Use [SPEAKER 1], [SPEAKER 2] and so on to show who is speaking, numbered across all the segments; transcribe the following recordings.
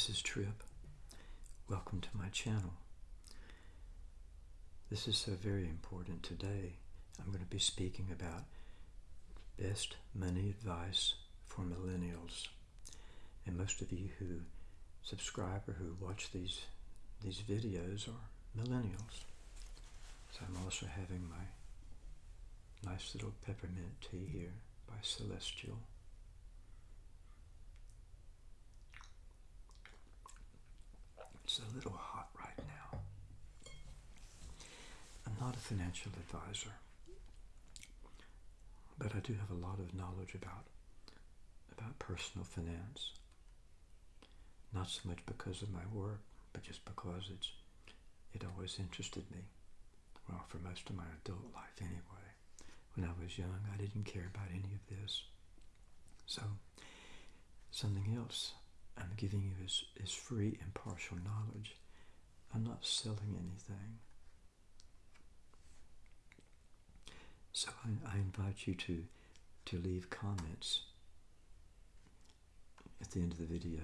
[SPEAKER 1] This is Trip. Welcome to my channel. This is so very important today. I'm going to be speaking about best money advice for millennials. And most of you who subscribe or who watch these these videos are millennials. So I'm also having my nice little peppermint tea here by Celestial. It's a little hot right now. I'm not a financial advisor, but I do have a lot of knowledge about about personal finance. Not so much because of my work, but just because it's it always interested me. Well, for most of my adult life anyway. When I was young, I didn't care about any of this. So, something else I'm giving you is, is free impartial knowledge. I'm not selling anything. So I, I invite you to, to leave comments at the end of the video.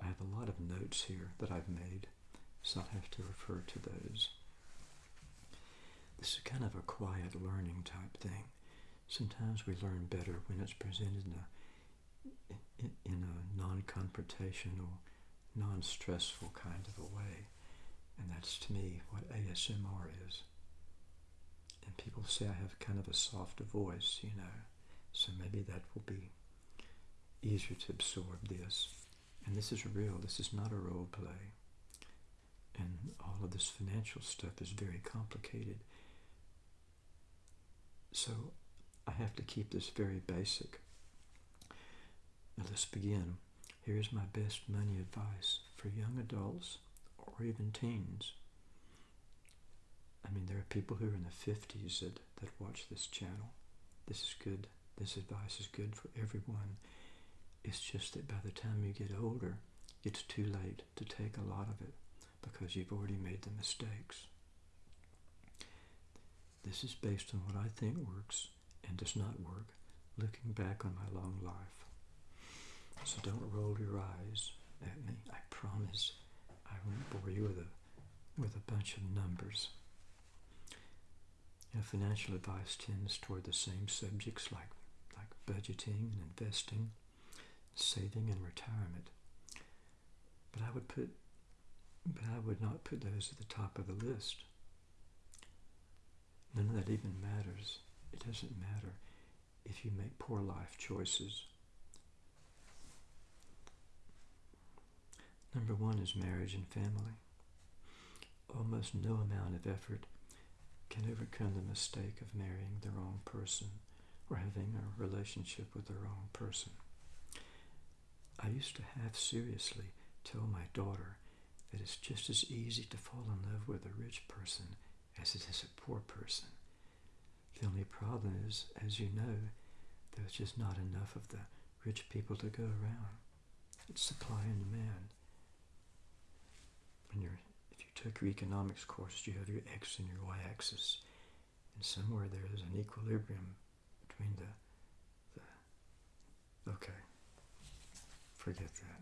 [SPEAKER 1] I have a lot of notes here that I've made, so I'll have to refer to those. This is kind of a quiet learning type thing. Sometimes we learn better when it's presented in a, in, a non-confrontational, non-stressful kind of a way. And that's to me what ASMR is. And people say I have kind of a soft voice, you know, so maybe that will be easier to absorb this. And this is real, this is not a role play. And all of this financial stuff is very complicated. So I have to keep this very basic. Let's begin. Here's my best money advice for young adults or even teens. I mean, there are people who are in the 50s that, that watch this channel. This is good. This advice is good for everyone. It's just that by the time you get older, it's too late to take a lot of it because you've already made the mistakes. This is based on what I think works and does not work, looking back on my long life. So don't roll your eyes at me. I promise I won't bore you with a, with a bunch of numbers. You know, financial advice tends toward the same subjects like, like budgeting and investing, saving and retirement. But I would put but I would not put those at the top of the list. None of that even matters. It doesn't matter if you make poor life choices. Number one is marriage and family. Almost no amount of effort can overcome the mistake of marrying the wrong person or having a relationship with the wrong person. I used to half seriously tell my daughter that it's just as easy to fall in love with a rich person as it is a poor person. The only problem is, as you know, there's just not enough of the rich people to go around. It's supply and demand. When you're, if you took your economics course, you have your x and your y-axis, and somewhere there is an equilibrium between the, the okay, forget that.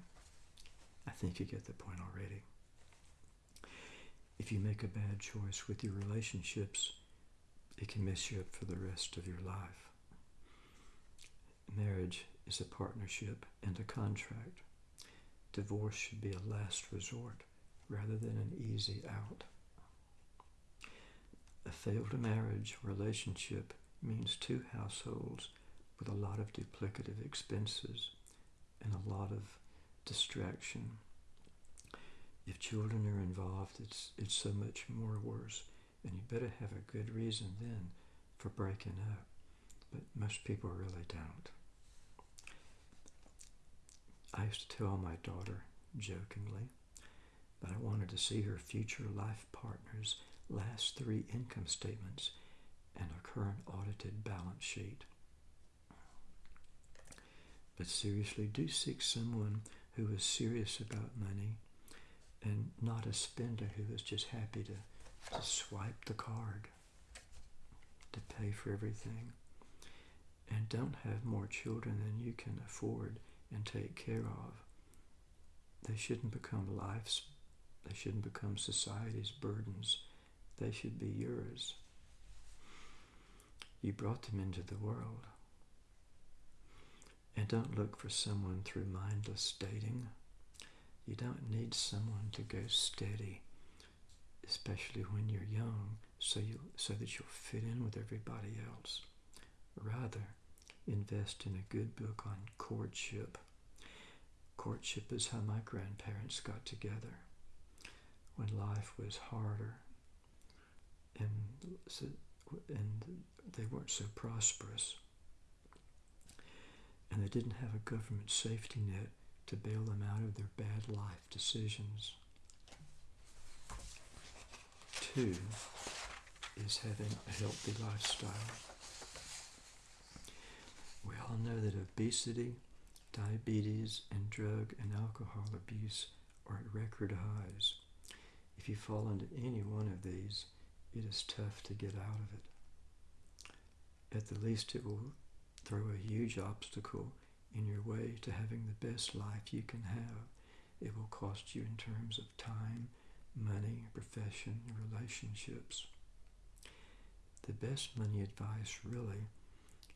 [SPEAKER 1] I think you get the point already. If you make a bad choice with your relationships, it can mess you up for the rest of your life. Marriage is a partnership and a contract. Divorce should be a last resort rather than an easy out. A failed marriage relationship means two households with a lot of duplicative expenses and a lot of distraction. If children are involved, it's, it's so much more worse. And you better have a good reason then for breaking up. But most people really don't. I used to tell my daughter, jokingly, that I wanted to see her future life partner's last three income statements and her current audited balance sheet. But seriously, do seek someone who is serious about money and not a spender who is just happy to, to swipe the card to pay for everything. And don't have more children than you can afford and take care of. they shouldn't become life's, they shouldn't become society's burdens. They should be yours. You brought them into the world. And don't look for someone through mindless dating. You don't need someone to go steady, especially when you're young, so you so that you'll fit in with everybody else. Rather, invest in a good book on courtship. Courtship is how my grandparents got together when life was harder and and they weren't so prosperous and they didn't have a government safety net to bail them out of their bad life decisions. Two is having a healthy lifestyle. We all know that obesity, diabetes, and drug and alcohol abuse are at record highs. If you fall into any one of these, it is tough to get out of it. At the least, it will throw a huge obstacle in your way to having the best life you can have. It will cost you in terms of time, money, profession, relationships. The best money advice really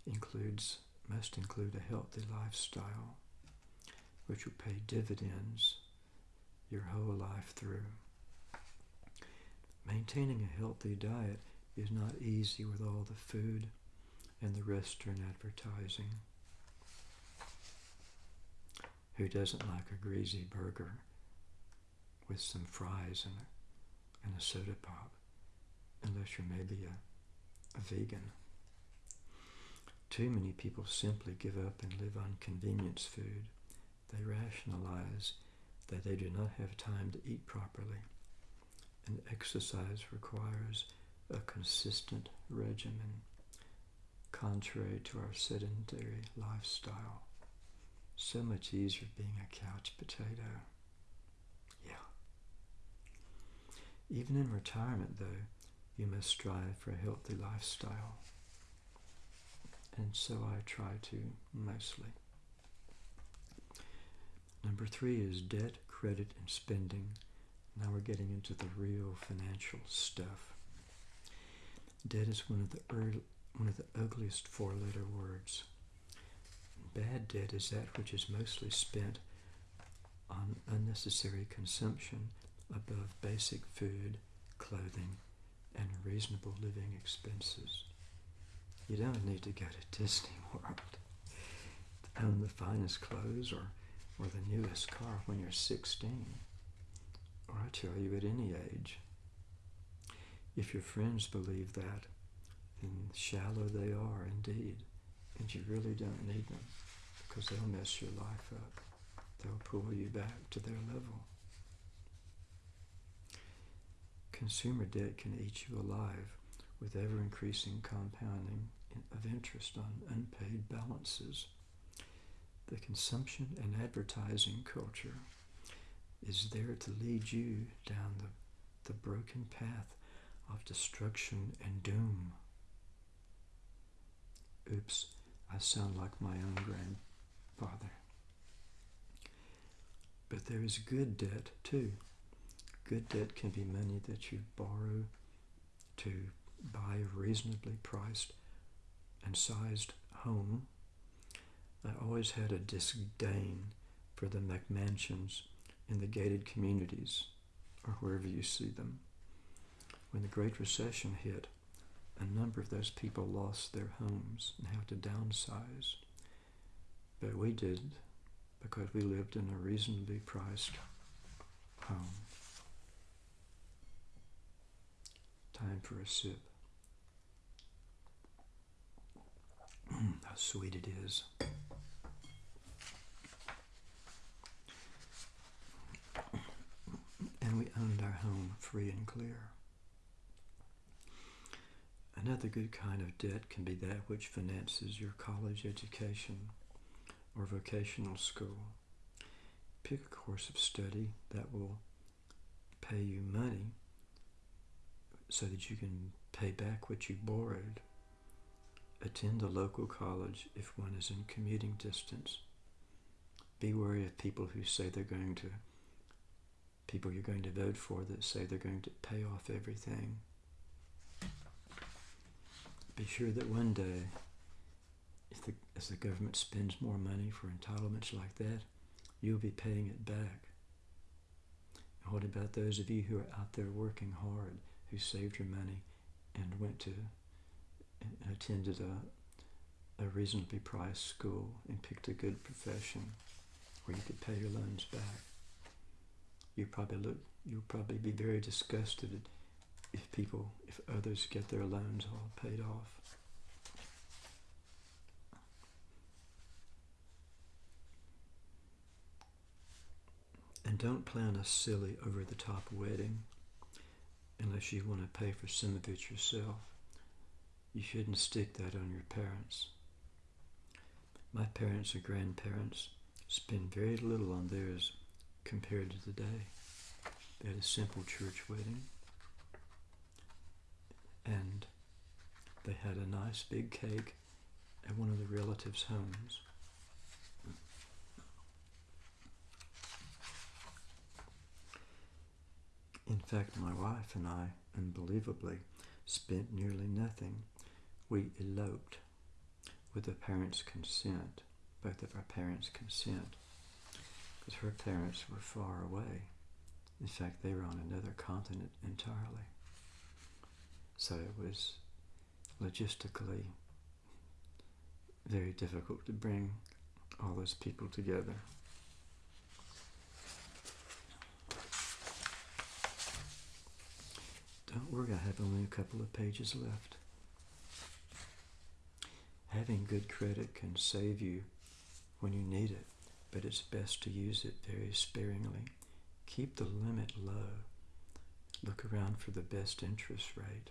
[SPEAKER 1] includes must include a healthy lifestyle which will pay dividends your whole life through. Maintaining a healthy diet is not easy with all the food and the restaurant advertising. Who doesn't like a greasy burger with some fries and a, and a soda pop, unless you're maybe a, a vegan? Too many people simply give up and live on convenience food. They rationalize that they do not have time to eat properly, and exercise requires a consistent regimen contrary to our sedentary lifestyle. So much easier being a couch potato. Yeah. Even in retirement, though, you must strive for a healthy lifestyle. And so I try to mostly. Number three is debt, credit, and spending. Now we're getting into the real financial stuff. Debt is one of the early, one of the ugliest four letter words. Bad debt is that which is mostly spent on unnecessary consumption above basic food, clothing, and reasonable living expenses. You don't need to go to Disney World to own the finest clothes or, or the newest car when you're 16, or I tell you at any age. If your friends believe that, then shallow they are indeed. And you really don't need them because they'll mess your life up. They'll pull you back to their level. Consumer debt can eat you alive with ever increasing compounding of interest on unpaid balances. The consumption and advertising culture is there to lead you down the, the broken path of destruction and doom. Oops, I sound like my own grandfather. But there is good debt too. Good debt can be money that you borrow to buy a reasonably priced and sized home. I always had a disdain for the McMansions in the gated communities or wherever you see them. When the Great Recession hit, a number of those people lost their homes and had to downsize. But we did because we lived in a reasonably priced home. Time for a sip. How sweet it is. And we owned our home free and clear. Another good kind of debt can be that which finances your college education or vocational school. Pick a course of study that will pay you money so that you can pay back what you borrowed. Attend a local college if one is in commuting distance. Be wary of people who say they're going to people you're going to vote for that say they're going to pay off everything. Be sure that one day, if the, as the government spends more money for entitlements like that, you'll be paying it back. And what about those of you who are out there working hard, who saved your money and went to and attended a, a reasonably priced school and picked a good profession where you could pay your loans back? You probably look. You'll probably be very disgusted if people, if others get their loans all paid off. And don't plan a silly, over the top wedding unless you want to pay for some of it yourself. You shouldn't stick that on your parents. My parents or grandparents spend very little on theirs compared to today. They had a simple church wedding and they had a nice big cake at one of the relatives' homes. In fact, my wife and I, unbelievably, spent nearly nothing. We eloped with the parents' consent, both of our parents' consent, because her parents were far away. In fact, they were on another continent entirely. So it was logistically very difficult to bring all those people together. Don't worry, I have only a couple of pages left. Having good credit can save you when you need it, but it's best to use it very sparingly. Keep the limit low. Look around for the best interest rate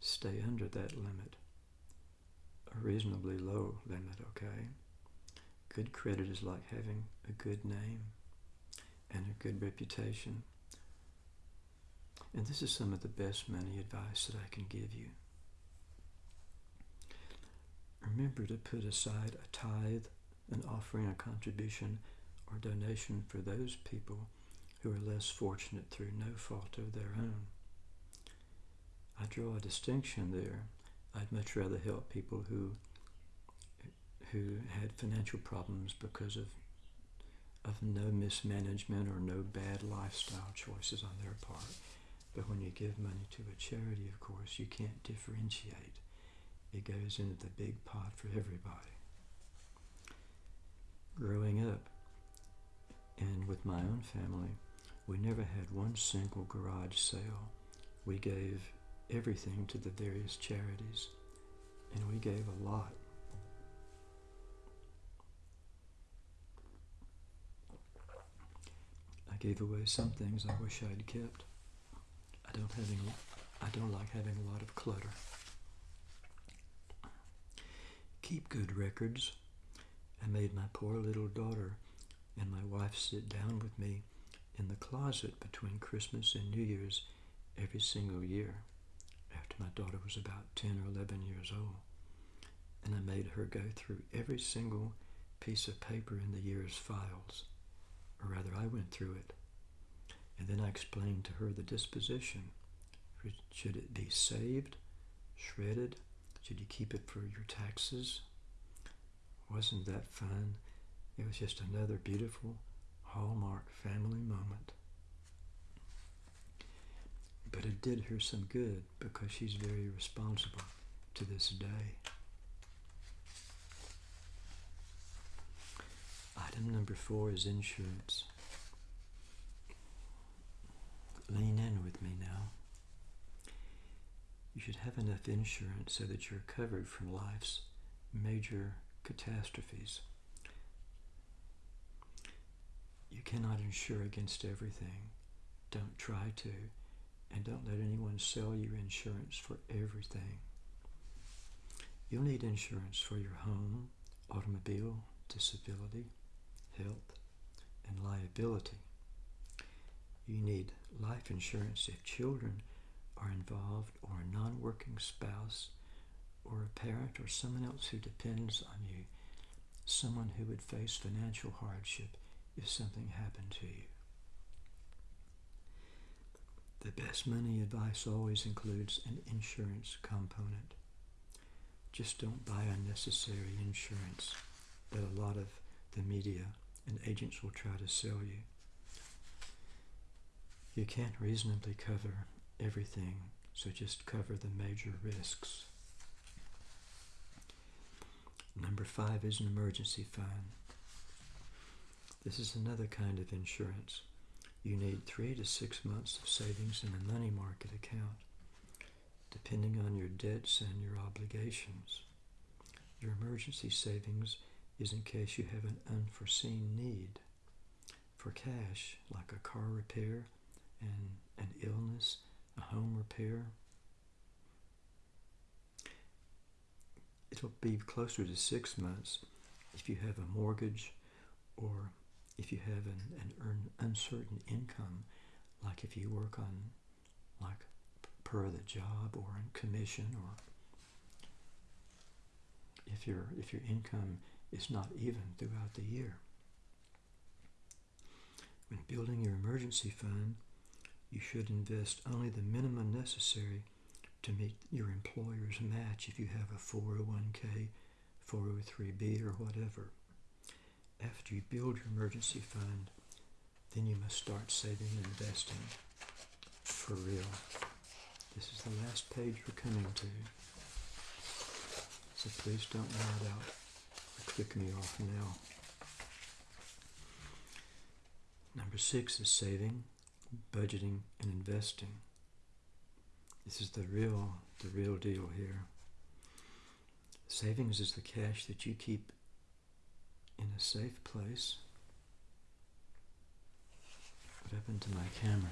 [SPEAKER 1] stay under that limit, a reasonably low limit, okay? Good credit is like having a good name and a good reputation. And this is some of the best money advice that I can give you. Remember to put aside a tithe, an offering, a contribution, or donation for those people who are less fortunate through no fault of their own. I draw a distinction there. I'd much rather help people who who had financial problems because of of no mismanagement or no bad lifestyle choices on their part. But when you give money to a charity, of course, you can't differentiate. It goes into the big pot for everybody. Growing up, and with my own family, we never had one single garage sale. We gave everything to the various charities, and we gave a lot. I gave away some things I wish I'd kept. I don't having I don't like having a lot of clutter. Keep good records. I made my poor little daughter and my wife sit down with me in the closet between Christmas and New Year's every single year after my daughter was about 10 or 11 years old. And I made her go through every single piece of paper in the year's files, or rather, I went through it. And then I explained to her the disposition. Should it be saved, shredded? Should you keep it for your taxes? Wasn't that fun? It was just another beautiful Hallmark family moment. But it did her some good because she's very responsible to this day. Item number four is insurance. Lean in with me now. You should have enough insurance so that you're covered from life's major catastrophes. You cannot insure against everything. Don't try to. And don't let anyone sell you insurance for everything. You'll need insurance for your home, automobile, disability, health, and liability. You need life insurance if children are involved or a non-working spouse or a parent or someone else who depends on you, someone who would face financial hardship if something happened to you. The best money advice always includes an insurance component. Just don't buy unnecessary insurance that a lot of the media and agents will try to sell you. You can't reasonably cover everything, so just cover the major risks. Number five is an emergency fund. This is another kind of insurance. You need three to six months of savings in a money market account, depending on your debts and your obligations. Your emergency savings is in case you have an unforeseen need for cash, like a car repair and an illness, a home repair. It'll be closer to six months if you have a mortgage or if you have an, an uncertain income, like if you work on like per the job or in commission or if your if your income is not even throughout the year. When building your emergency fund, you should invest only the minimum necessary to meet your employer's match if you have a 401k, 403b, or whatever. After you build your emergency fund, then you must start saving and investing for real. This is the last page we're coming to. So please don't nod out or click me off now. Number six is saving, budgeting, and investing. This is the real, the real deal here. Savings is the cash that you keep in a safe place. What happened to my camera?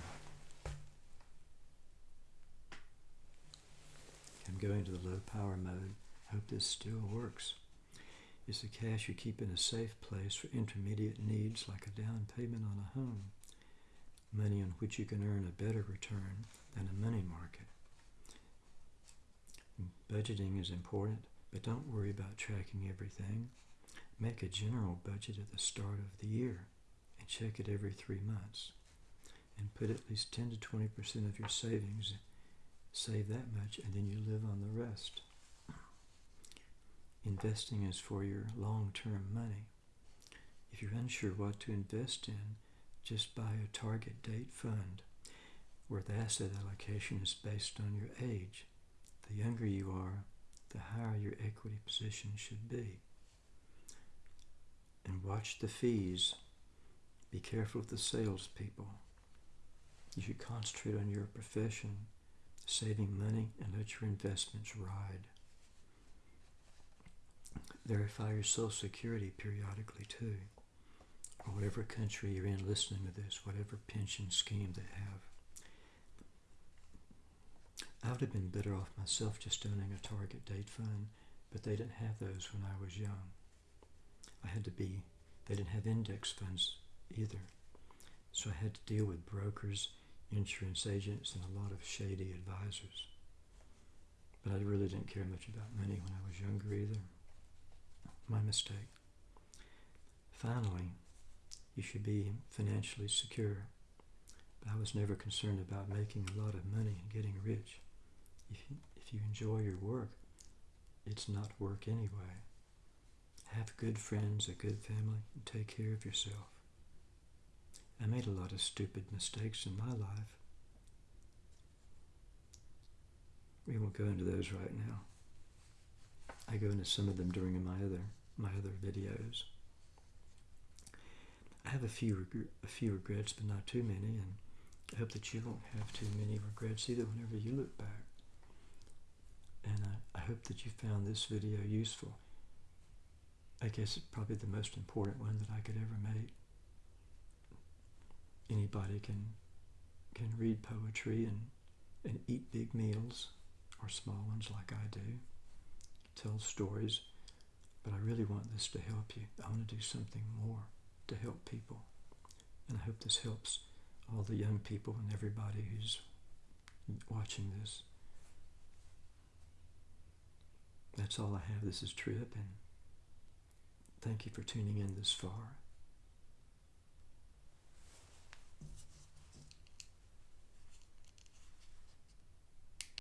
[SPEAKER 1] I'm going to the low power mode. Hope this still works. It's the cash you keep in a safe place for intermediate needs like a down payment on a home, money on which you can earn a better return than a money market. Budgeting is important, but don't worry about tracking everything. Make a general budget at the start of the year and check it every three months. And put at least 10 to 20% of your savings, save that much, and then you live on the rest. Investing is for your long term money. If you're unsure what to invest in, just buy a target date fund where the asset allocation is based on your age. The younger you are, the higher your equity position should be and watch the fees. Be careful of the salespeople. You should concentrate on your profession, saving money, and let your investments ride. Verify your Social Security periodically too, or whatever country you're in listening to this, whatever pension scheme they have. I would have been better off myself just owning a target date fund, but they didn't have those when I was young. I had to be, they didn't have index funds either. So I had to deal with brokers, insurance agents, and a lot of shady advisors. But I really didn't care much about money when I was younger either. My mistake. Finally, you should be financially secure. But I was never concerned about making a lot of money and getting rich. If you, if you enjoy your work, it's not work anyway. Have good friends, a good family, and take care of yourself. I made a lot of stupid mistakes in my life. We won't go into those right now. I go into some of them during my other my other videos. I have a few a few regrets, but not too many, and I hope that you won't have too many regrets either whenever you look back. And I, I hope that you found this video useful. I guess it's probably the most important one that I could ever make. Anybody can can read poetry and, and eat big meals, or small ones like I do, tell stories, but I really want this to help you. I want to do something more to help people. And I hope this helps all the young people and everybody who's watching this. That's all I have. This is Trip, and Thank you for tuning in this far.